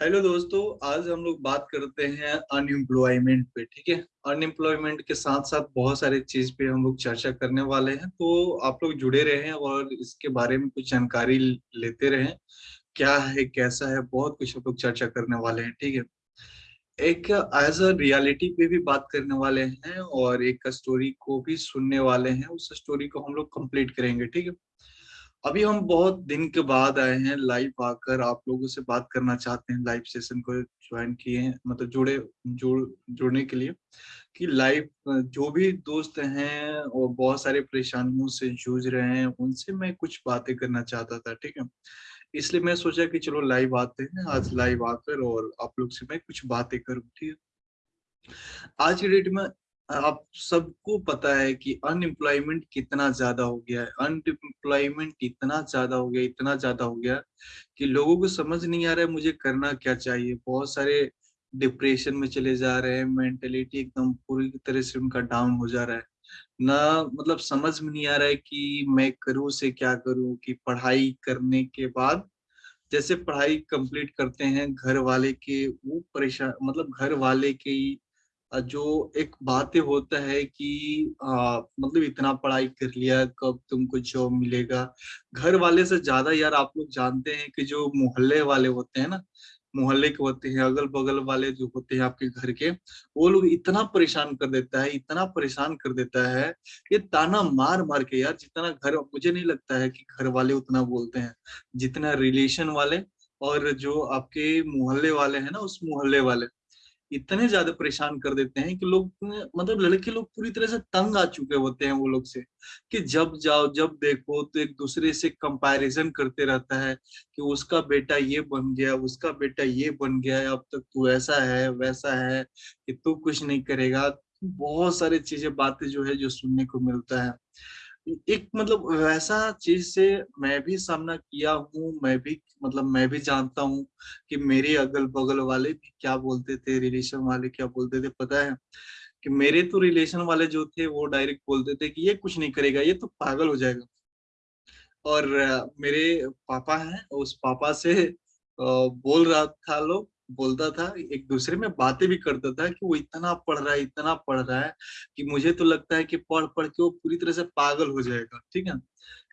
Hello दोस्तों, आज हम लोग बात करते हैं अनएम्प्लॉयमेंट पे, ठीक है? अनएम्प्लॉयमेंट के साथ साथ बहुत सारे चीज़ पे हम लोग चर्चा करने वाले हैं तो आप लोग जुड़े रहे और इसके बारे में कुछ जानकारी लेते रहे, क्या है, कैसा है, बहुत कुछ हम लोग चर्चा करने वाले हैं, ठीक है? एक एज अ रियलिटी पे भी बात करने वाले हैं और एक स्टोरी को भी सुनने वाले हैं, उस स्टोरी को हम लोग कंप्लीट करेंगे, ठीक है? अभी हम बहुत दिन के बाद आए हैं लाइव आकर। आप लोगों से बात करना चाहते हैं लाइव सेशन को ज्वाइन किए हैं मतलब जुड़े, जुड़, जुड़ने के लिए कि लाइव जो भी दोस्त हैं और बहुत सारे परेशानियों से जूझ रहे हैं, उनसे मैं कुछ बातें करना चाहता था, ठीक है? इसलिए मैं सोचा कि चलो लाइव आते हैं, आज लाइव आकर और आप लोग से मैं कुछ बातें करूँ, ठीक है? आज की डेट में आप सबको पता है कि अनएम्प्लॉयमेंट कितना ज़्यादा हो गया है। अनएम्प्लॉयमेंट इतना ज़्यादा हो गया, इतना ज़्यादा हो गया कि लोगों को समझ नहीं आ रहा है मुझे करना क्या चाहिए। बहुत सारे डिप्रेशन में चले जा रहे हैं मेंटेलिटी एकदम पूरी तरह से उनका डाउन हो जा रहा है। ना मतलब समझ में नहीं आ रहा है कि मैं करूँ से क्या करूँ कि पढ़ाई करने के बाद जैसे पढ़ाई कंप्लीट करते हैं, घर वाले के वो परेशान मतलब घर वाले के जो एक बातें होता है कि आ, मतलब इतना पढ़ाई कर लिया कब तुमको जॉब मिलेगा। घर वाले से ज़्यादा यार आप लोग जानते हैं कि जो मोहल्ले वाले होते हैं ना मोहल्ले के होते हैं अगल बगल वाले जो होते हैं आपके घर के वो लोग इतना परेशान कर देता है इतना परेशान कर देता है ये ताना मार मार के यार जितना घर मुझे नहीं लगता है कि घर वाले उतना बोलते हैं। जितना रिलेशन वाले और जो आपके मोहल्ले वाले हैं ना उस मोहल्ले वाले इतने ज़्यादा परेशान कर देते हैं कि लोग मतलब लड़के लोग पूरी तरह से तंग आ चुके होते हैं वो लोग से कि जब जाओ, जब देखो तो एक दूसरे से कंपैरिजन करते रहता है कि उसका बेटा ये बन गया, उसका बेटा ये बन गया, अब तक तू ऐसा है, वैसा है कि तू कुछ नहीं करेगा। बहुत सारी चीज़ें, बातें जो है जो सुनने को मिलता है। एक मतलब वैसा चीज़ से मैं भी सामना किया हूँ, मैं भी मतलब मैं भी जानता हूँ कि मेरे अगल बगल वाले भी क्या बोलते थे रिलेशन वाले क्या बोलते थे। पता है कि मेरे तो रिलेशन वाले जो थे वो डायरेक्ट बोलते थे कि ये कुछ नहीं करेगा, ये तो पागल हो जाएगा। और मेरे पापा हैं, उस पापा से बोल रहा था लोग बोलता था, एक दूसरे में बातें भी करता था कि वो इतना पढ़ रहा है, इतना पढ़ रहा है कि मुझे तो लगता है कि पढ़ पढ़ के वो पूरी तरह से पागल हो जाएगा, ठीक है?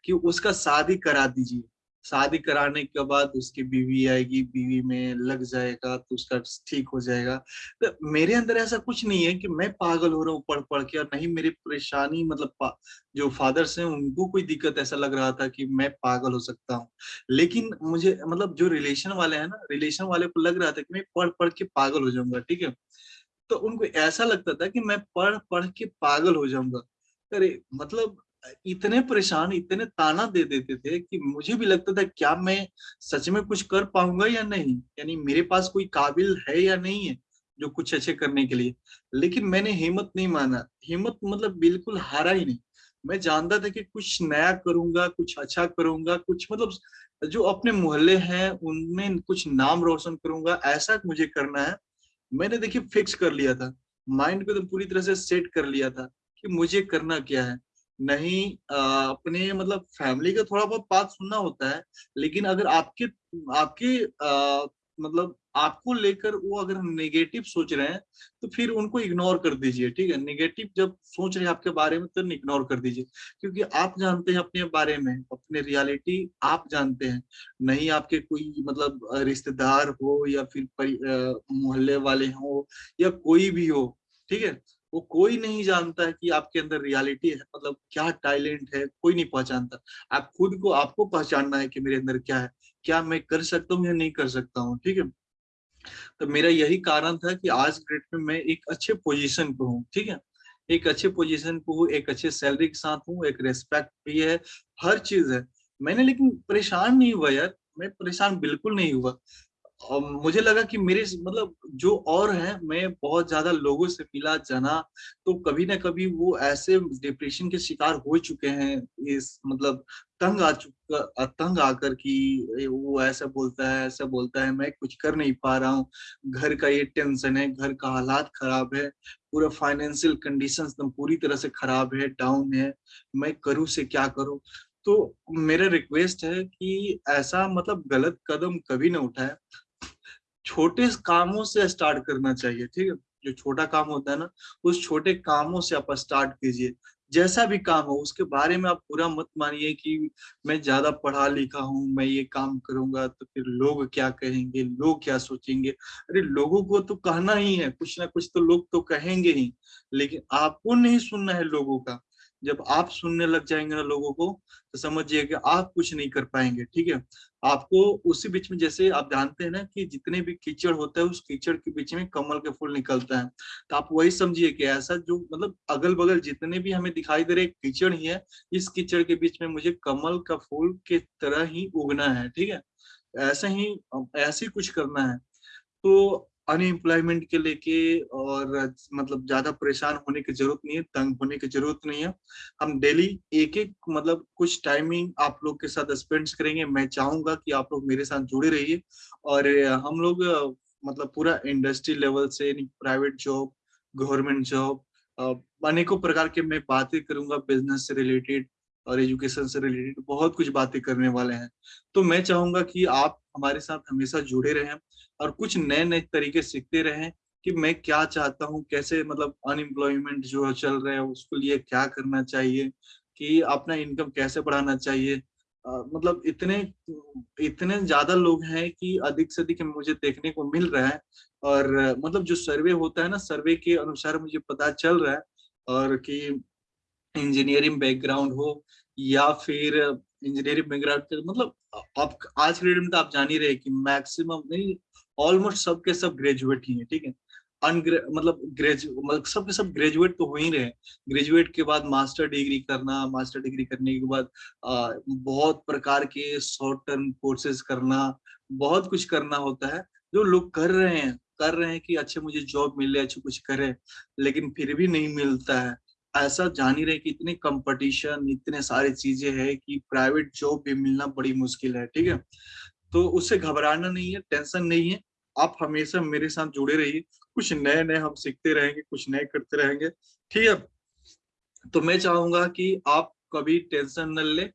कि उसका शादी करा दीजिए। शादी कराने के बाद उसकी बीवी आएगी, बीवी में लग जाएगा तो उसका ठीक हो जाएगा। तो मेरे अंदर ऐसा कुछ नहीं है कि मैं पागल हो रहा हूँ पढ़ पढ़ के और नहीं, मेरी परेशानी मतलब जो फादर्स हैं उनको कोई दिक्कत ऐसा लग रहा था कि मैं पागल हो सकता हूँ। लेकिन मुझे मतलब जो रिलेशन वाले हैं ना रिलेशन वाले को लग रहा था कि मैं पढ़ पढ़ के पागल हो जाऊँगा, ठीक है? तो उनको ऐसा लगता था कि मैं पढ़ पढ़ के पागल हो जाऊँगा। अरे मतलब इतने परेशान, इतने ताना दे देते थे कि मुझे भी लगता था, क्या मैं सच में कुछ कर पाऊँगा या नहीं? यानी मेरे पास कोई काबिल है या नहीं है जो कुछ अच्छे करने के लिए? लेकिन मैंने हिम्मत नहीं माना। हिम्मत मतलब बिल्कुल हारा ही नहीं। मैं जानता था कि कुछ नया करूँगा, कुछ अच्छा करूँगा, कुछ मतलब जो अपने मोहल्ले हैं, उनमें कुछ नाम रोशन करूँगा, ऐसा मुझे करना है। मैंने देखिए, फिक्स कर लिया था। माइंड को तो पूरी तरह से सेट कर लिया था कि मुझे करना क्या है। नहीं अपने मतलब फैमिली का थोड़ा बहुत बात सुनना होता है लेकिन अगर आपके आपके आ, मतलब आपको लेकर वो अगर नेगेटिव सोच रहे हैं तो फिर उनको इग्नोर कर दीजिए ठीक है? नेगेटिव जब सोच रहे हैं आपके बारे में तो इग्नोर कर दीजिए क्योंकि आप जानते हैं अपने बारे में अपने रियलिटी आप जानते हैं नहीं आपके कोई मतलब रिश्तेदार हो या फिर मोहल्ले वाले हो या कोई भी हो ठीक है? वो कोई नहीं जानता है कि आपके अंदर रियलिटी है मतलब क्या टैलेंट है, कोई नहीं पहचानता। आप खुद को, आपको पहचानना है कि मेरे अंदर क्या है, क्या मैं कर सकता हूँ या नहीं कर सकता हूँ, ठीक है? तो मेरा यही कारण था कि आज ग्रेड में मैं एक अच्छे पोजीशन पे हूँ, ठीक है? एक अच्छे पोजीशन पे हूँ, एक अच्छे सैलरी के साथ हूँ, एक रेस्पेक्ट भी है, हर चीज़ है। मैंने लेकिन परेशान नहीं हुआ यार, मैं परेशान बिल्कुल नहीं हुआ। मुझे लगा कि मेरे मतलब जो और हैं, मैं बहुत ज़्यादा लोगों से मिला, जाना तो कभी ना कभी वो ऐसे डिप्रेशन के शिकार हो चुके हैं, इस मतलब तंग आ चुका तंग आकर कि वो ऐसा बोलता है, ऐसा बोलता है, मैं कुछ कर नहीं पा रहा हूँ। घर का ये टेंशन है, घर का हालात खराब है, पूरा फाइनेंशियल कंडीशन एकदम पूरी तरह से खराब है डाउन है, मैं करूँ से क्या करूँ? तो मेरा रिक्वेस्ट है कि ऐसा मतलब गलत कदम कभी ना उठाए। छोटे कामों से स्टार्ट करना चाहिए, ठीक है? जो छोटा काम होता है ना, उस छोटे कामों से आप स्टार्ट कीजिए। जैसा भी काम हो, उसके बारे में आप पूरा मत मानिए कि मैं ज़्यादा पढ़ा लिखा हूँ, मैं ये काम करूँगा तो फिर लोग क्या कहेंगे, लोग क्या सोचेंगे? अरे, लोगों को तो कहना ही है, कुछ ना कुछ तो लोग तो कहेंगे ही। लेकिन आपको नहीं सुनना है लोगों का। जब आप सुनने लग जाएँगे ना लोगों को तो समझिए कि आप कुछ नहीं कर पाएँगे, ठीक है? आपको उसी बीच में जैसे आप जानते हैं ना कि जितने भी कीचड़ होता है, उस कीचड़ के बीच में कमल के फूल निकलता है। तो आप वही समझिए कि ऐसा जो मतलब अगल बगल जितने भी हमें दिखाई दे रहे कीचड़ ही है, इस कीचड़ के बीच में मुझे कमल का फूल के तरह ही उगना है, ठीक है? ऐसा ही, ऐसे कुछ करना है। तो अनएम्प्लॉयमेंट के लेके और मतलब ज़्यादा परेशान होने की ज़रूरत नहीं है, तंग होने की ज़रूरत नहीं है। हम डेली एक एक मतलब कुछ टाइमिंग आप लोग के साथ स्पेंड करेंगे। मैं चाहूँगा कि आप लोग मेरे साथ जुड़े रहिए और हम लोग मतलब पूरा इंडस्ट्री लेवल से प्राइवेट जॉब गवर्नमेंट जॉब अनेकों प्रकार के मैं बातें करूँगा बिज़नेस से रिलेटेड और एजुकेशन से रिलेटेड बहुत कुछ बातें करने वाले हैं। तो मैं चाहूँगा कि आप हमारे साथ हमेशा जुड़े रहें और कुछ नए नए तरीके सीखते रहें कि मैं क्या चाहता हूँ कैसे मतलब अनएम्प्लॉयमेंट जो चल रहा है उसके लिए क्या करना चाहिए कि अपना इनकम कैसे बढ़ाना चाहिए। आ, मतलब इतने इतने ज़्यादा लोग हैं कि अधिक से अधिक मुझे देखने को मिल रहा है और मतलब जो सर्वे होता है ना सर्वे के अनुसार मुझे पता चल रहा है और कि इंजीनियरिंग बैकग्राउंड हो या फिर इंजीनियरिंग बैकग्राउंड मतलब आप आज के डेट में तो आप जान ही रहे कि मैक्सिमम नहीं ऑलमोस्ट सबके सब ग्रेजुएट ही है ठीक है? अनग्रे मतलब ग्रेजुएट मतलब सबके सब ग्रेजुएट तो हो ही रहे ग्रेजुएट के बाद मास्टर डिग्री करना मास्टर डिग्री करने के बाद आ, बहुत प्रकार के शॉर्ट टर्म कोर्सेज करना बहुत कुछ करना होता है जो लोग कर रहे हैं कर रहे हैं कि अच्छे मुझे जॉब मिले अच्छे कुछ करे लेकिन फिर भी नहीं मिलता है। ऐसा जान ही रहे कि इतनी कंपटीशन इतने सारी चीज़ें हैं कि प्राइवेट जॉब भी मिलना बड़ी मुश्किल है, ठीक है? तो उससे घबराना नहीं है टेंशन नहीं है। आप हमेशा मेरे साथ जुड़े रहिए। कुछ नए नए हम सीखते रहेंगे, कुछ नए करते रहेंगे, ठीक है? तो मैं चाहूँगा कि आप कभी टेंशन न ले।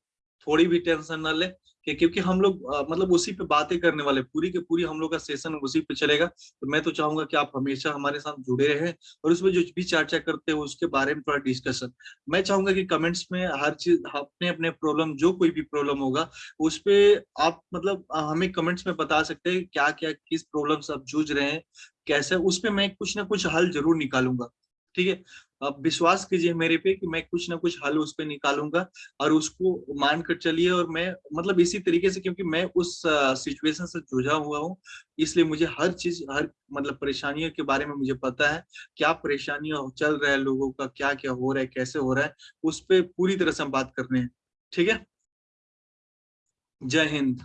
थोड़ी भी टेंशन ना ले कि क्योंकि हम लोग मतलब उसी पे बातें करने वाले पूरी के पूरी हम लोग का सेशन उसी पे चलेगा। तो मैं तो चाहूँगा कि आप हमेशा हमारे साथ जुड़े रहें और उसमें जो भी चर्चा करते हो उसके बारे में थोड़ा डिस्कशन। मैं चाहूँगा कि कमेंट्स में हर चीज़, अपने अपने प्रॉब्लम, जो कोई भी प्रॉब्लम होगा, उस पर आप मतलब हमें कमेंट्स में बता सकते हैं क्या क्या, किस प्रॉब्लम आप जूझ रहे हैं, कैसे, उस पर मैं कुछ ना कुछ हल ज़रूर निकालूँगा। ठीक है? आप विश्वास कीजिए मेरे पे कि मैं कुछ ना कुछ हल उस पर निकालूँगा और उसको मान कर चलिए और मैं मतलब इसी तरीके से क्योंकि मैं उस सिचुएशन से जूझा हुआ हूँ, इसलिए मुझे हर चीज़, हर मतलब परेशानियों के बारे में मुझे पता है, क्या परेशानियाँ चल रहा है लोगों का क्या क्या हो रहा है, कैसे हो रहा है, उस पर पूरी तरह से हम बात करने हैं, ठीक है? जय हिंद।